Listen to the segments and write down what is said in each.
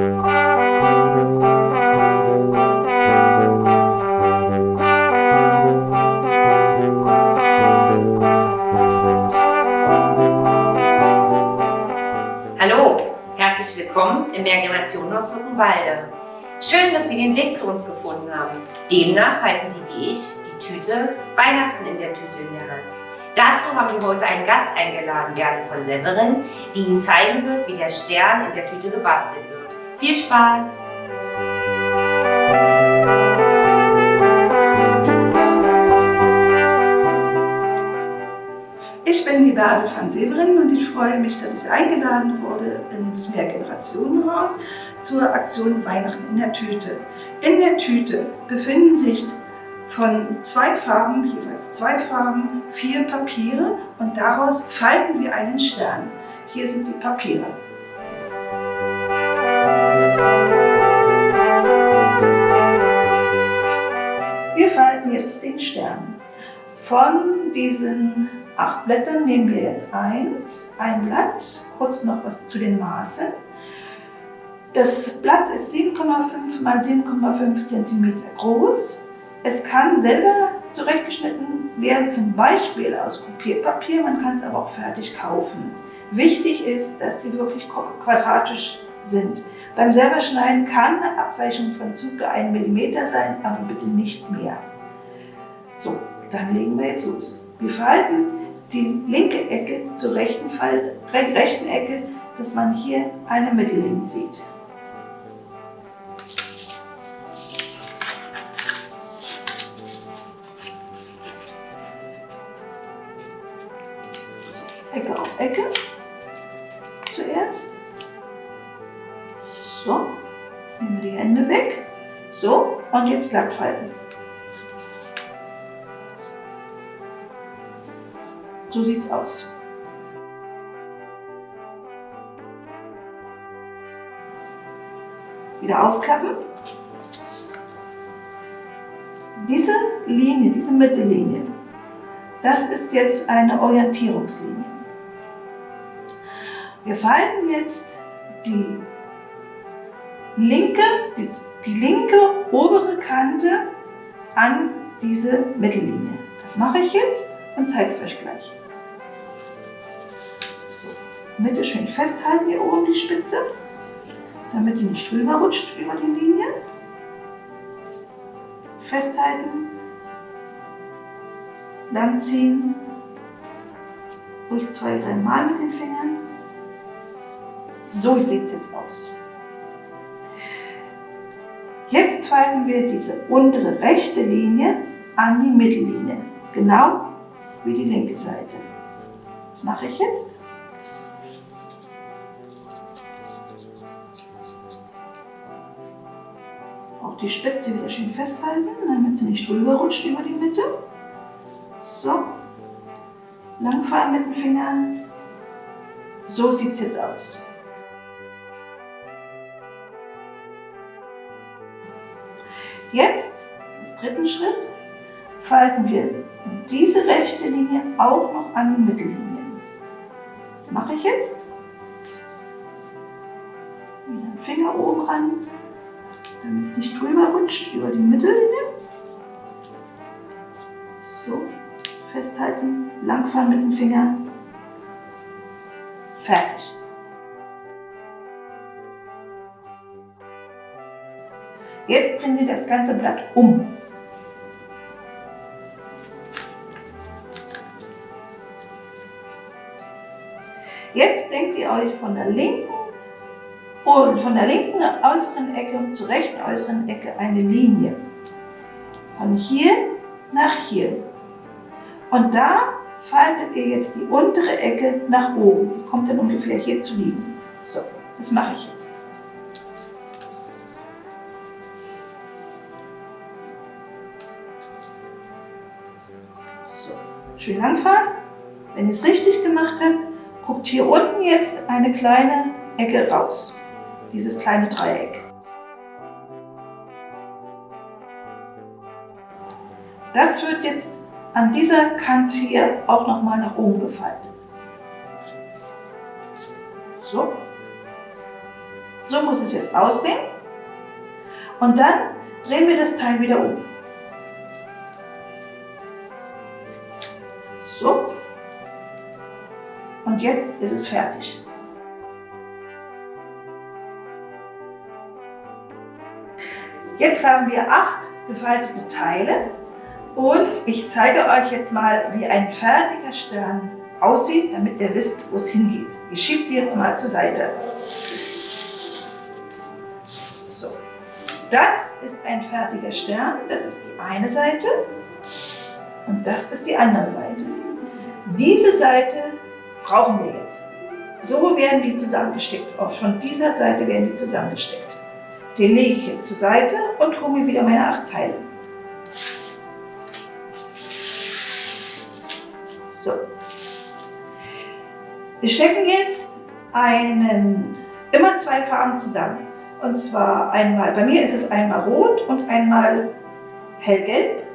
Hallo, herzlich willkommen im Mehrgenerationenhaus Luckenwalde. Schön, dass Sie den Weg zu uns gefunden haben. Demnach halten Sie wie ich die Tüte Weihnachten in der Tüte in der Hand. Dazu haben wir heute einen Gast eingeladen, Gerda von Severin, die Ihnen zeigen wird, wie der Stern in der Tüte gebastelt wird. Viel Spaß! Ich bin die Bärbel van Severin und ich freue mich, dass ich eingeladen wurde ins Mehrgenerationenhaus zur Aktion Weihnachten in der Tüte. In der Tüte befinden sich von zwei Farben, jeweils zwei Farben, vier Papiere und daraus falten wir einen Stern. Hier sind die Papiere. Wir falten jetzt den Stern. Von diesen acht Blättern nehmen wir jetzt eins, ein Blatt, kurz noch was zu den Maßen. Das Blatt ist 7,5 mal 7,5 cm groß. Es kann selber zurechtgeschnitten werden, zum Beispiel aus Kopierpapier, man kann es aber auch fertig kaufen. Wichtig ist, dass die wirklich quadratisch sind. Beim selberschneiden kann eine Abweichung von ca. 1 mm sein, aber bitte nicht mehr. So, dann legen wir jetzt los. Wir falten die linke Ecke zur rechten, Falt, rechten Ecke, dass man hier eine Mittellinie sieht. Ecke auf Ecke zuerst. So, nehmen wir die Hände weg. So, und jetzt glatt falten. So sieht's aus. Wieder aufklappen. Diese Linie, diese Mittellinie, das ist jetzt eine Orientierungslinie. Wir falten jetzt die linke, die, linke obere Kante an diese Mittellinie. Das mache ich jetzt und zeige es euch gleich. So, Mitte schön festhalten hier oben die Spitze, damit die nicht rüber rutscht über die Linie. Festhalten, lang ziehen, ruhig zwei, drei Mal mit den Fingern. So sieht es jetzt aus. Falten wir diese untere rechte Linie an die Mittellinie, genau wie die linke Seite. Was mache ich jetzt? Auch die Spitze wieder schön festhalten, damit sie nicht rüber rutscht über die Mitte. So, langfahren mit den Fingern. So sieht es jetzt aus. Jetzt, als dritten Schritt, falten wir diese rechte Linie auch noch an die Mittellinie. Was mache ich jetzt? Wieder den Finger oben ran, damit es nicht drüber rutscht über die Mittellinie. So, festhalten, langfahren mit dem Finger. Fertig. Jetzt wir das ganze Blatt um. Jetzt denkt ihr euch von der linken und von der linken äußeren Ecke zur rechten äußeren Ecke eine Linie. Von hier nach hier. Und da faltet ihr jetzt die untere Ecke nach oben. Die kommt dann ungefähr hier zu liegen. So, das mache ich jetzt. Schön langfahren. Wenn ihr es richtig gemacht habt, guckt hier unten jetzt eine kleine Ecke raus. Dieses kleine Dreieck. Das wird jetzt an dieser Kante hier auch nochmal nach oben gefaltet. So. So muss es jetzt aussehen. Und dann drehen wir das Teil wieder um. So. Und jetzt ist es fertig. Jetzt haben wir acht gefaltete Teile und ich zeige euch jetzt mal, wie ein fertiger Stern aussieht, damit ihr wisst, wo es hingeht. Ich schiebe die jetzt mal zur Seite. So. Das ist ein fertiger Stern, das ist die eine Seite und das ist die andere Seite. Diese Seite brauchen wir jetzt. So werden die zusammengesteckt. Auch von dieser Seite werden die zusammengesteckt. Den lege ich jetzt zur Seite und hole mir wieder meine acht Teile. So. Wir stecken jetzt einen, immer zwei Farben zusammen. Und zwar einmal, bei mir ist es einmal rot und einmal hellgelb.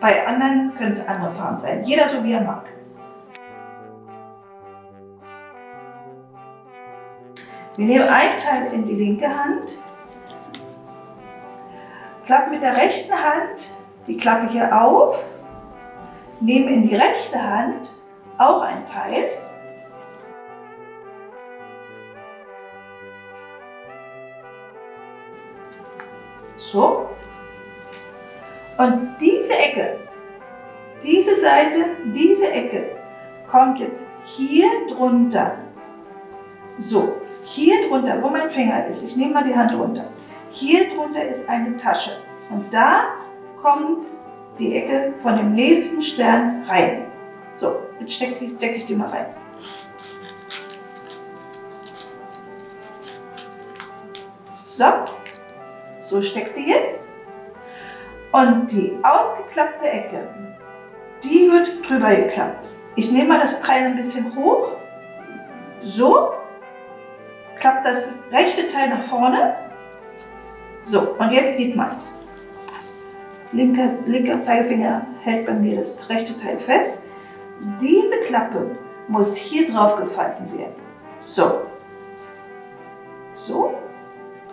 Bei anderen können es andere Farben sein. Jeder so wie er mag. Wir nehmen ein Teil in die linke Hand, klappen mit der rechten Hand die Klappe hier auf Nehmen in die rechte Hand auch ein Teil. So. Und diese Ecke, diese Seite, diese Ecke kommt jetzt hier drunter. So, hier drunter, wo mein Finger ist, ich nehme mal die Hand runter. Hier drunter ist eine Tasche. Und da kommt die Ecke von dem nächsten Stern rein. So, jetzt stecke ich, steck ich die mal rein. So, so steckt die jetzt. Und die ausgeklappte Ecke, die wird drüber geklappt. Ich nehme mal das Teil ein bisschen hoch. So, klappt das rechte Teil nach vorne. So, und jetzt sieht man es linker, linker Zeigefinger hält bei mir das rechte Teil fest. Diese Klappe muss hier drauf gefalten werden. So. So.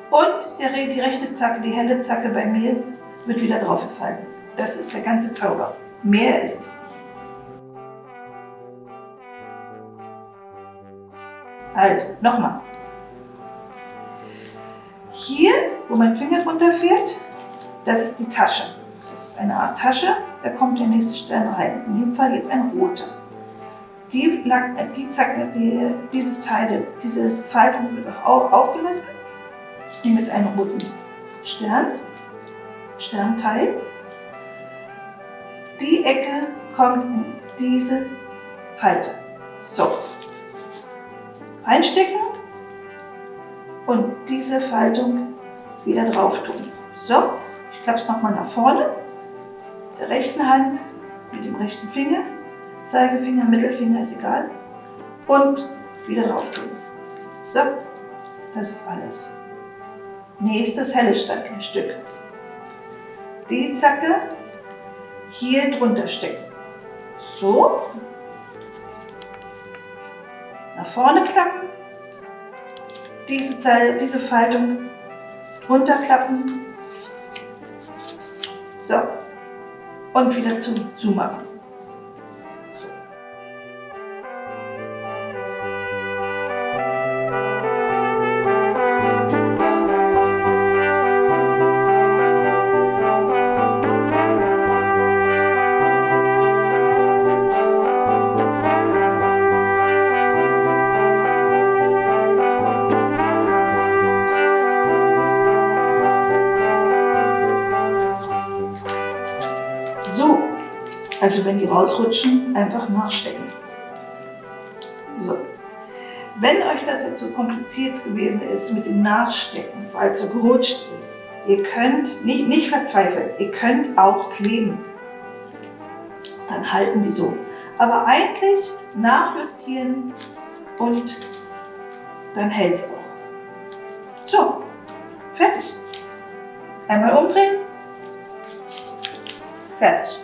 Und der, die rechte Zacke, die helle Zacke bei mir, wird wieder drauf gefallen. Das ist der ganze Zauber. Mehr ist es Also, nochmal. Hier, wo mein Finger drunter fährt, das ist die Tasche. Das ist eine Art Tasche, da kommt der nächste Stern rein. In dem Fall jetzt ein roter. Die, die, die, dieses Teil, diese Faltung wird auch aufgelassen. Ich nehme jetzt einen roten Stern, Sternteil. Die Ecke kommt in diese Falte. So. Reinstecken und diese Faltung wieder drauf tun. So, ich klappe es nochmal nach vorne der rechten Hand mit dem rechten Finger, Zeigefinger, Mittelfinger, ist egal, und wieder drauf tun. So, das ist alles. Nächstes helles Stück. Die Zacke hier drunter stecken. So. Nach vorne klappen. Diese, Zeile, diese Faltung runterklappen. So und wieder zu zumachen. Also wenn die rausrutschen, einfach nachstecken. So. Wenn euch das jetzt so kompliziert gewesen ist mit dem Nachstecken, weil es so gerutscht ist, ihr könnt nicht, nicht verzweifeln, ihr könnt auch kleben. Dann halten die so. Aber eigentlich nachjustieren und dann hält es auch. So, fertig. Einmal umdrehen, fertig.